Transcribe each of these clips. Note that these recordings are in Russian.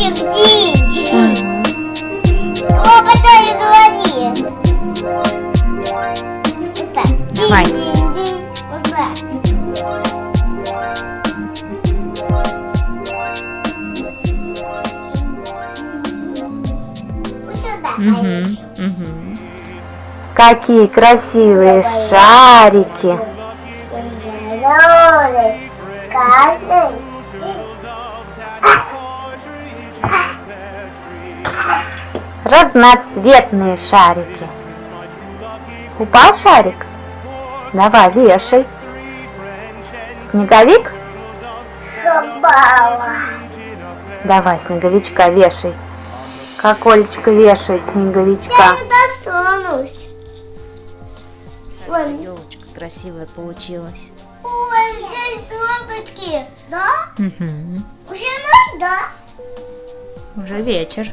Колокольчик, Динь! О, потом звонит. Это Давай. динь-динь-динь. Вот так. Вот сюда. Мгм, мгм. Какие красивые шарики. Зеленый, красный. Разноцветные шарики. Упал шарик? Давай, вешай. Снеговик? Собака. Давай, снеговичка вешай. Как Олечка вешает Я снеговичка. не достанусь. Ой, Елочка красивая получилась. ой, здесь звездочки. Да? Мгм. Уже ночь, да? Уже вечер.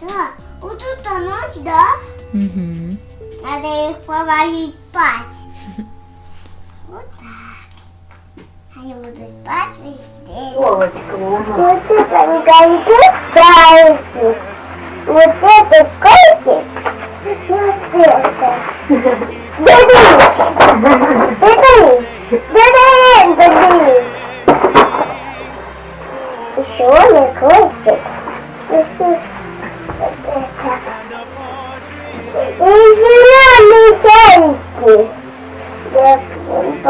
Да. Вот тут ночь, да? Мгм. Надо их положить спать. Вот так. Они будут спать везде. Вот это никаких зайцев. Вот это котик. Вот это. Еще не котик. Еще вот это. И зеленые шарики. Я помню.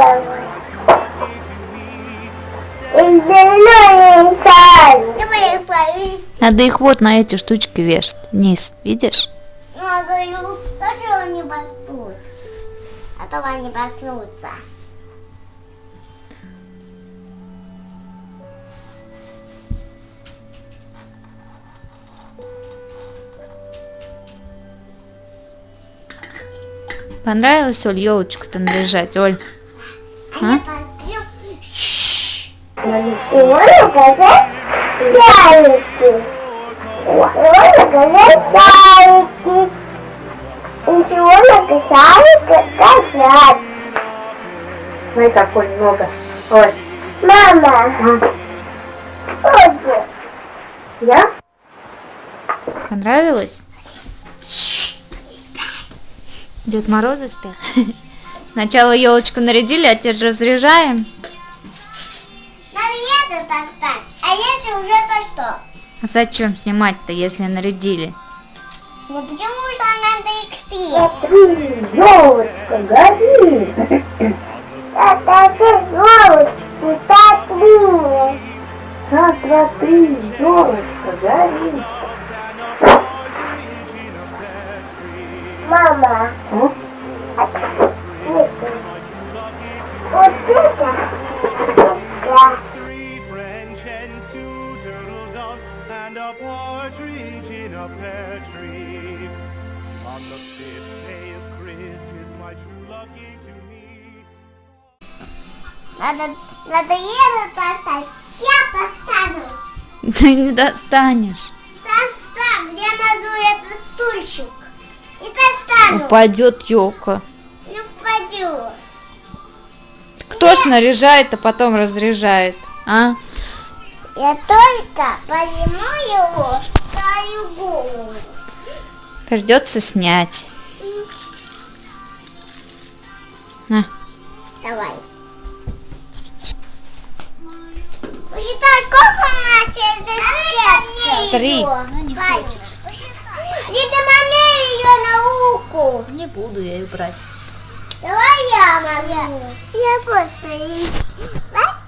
И зеленые шарики. Давай их повесить. Надо их вот на эти штучки вешать. Вниз, видишь? Надо их, хочу они поспут. А то они проснутся. Понравилось, Оль, елочку-то наряжать, Оль? Поспят. И можно показать. И можно показать. И можно шарики показать. Смотри, какой много. Оль, Мама. Вот. я? Понравилось? Дед Морозы спят? Сначала елочку нарядили, а теперь разряжаем. Надо это достать. А если уже то что? А зачем снимать-то, если нарядили? Ну почему что надо их съесть? Смотри, елочка горит. Это же елочки, смотри. Раз, два, три, елочка горит. Мама. О, Нет. Вот это. Да. Three French hens, two turtle doves, and a partridge in a pear tree. On the fifth day of Christmas, my true love gave to me. Надо, надо это достать. Я достану. Ты не достанешь. Упадет елка. Не упадет. Кто ж наряжает, а потом разряжает? А? Я только подниму его свою голову. Придется снять. На. Давай. Посчитай, сколько у нас есть Три. Она не хочет. Руку. Не буду я ее брать. Давай я могу. Я просто... Давай.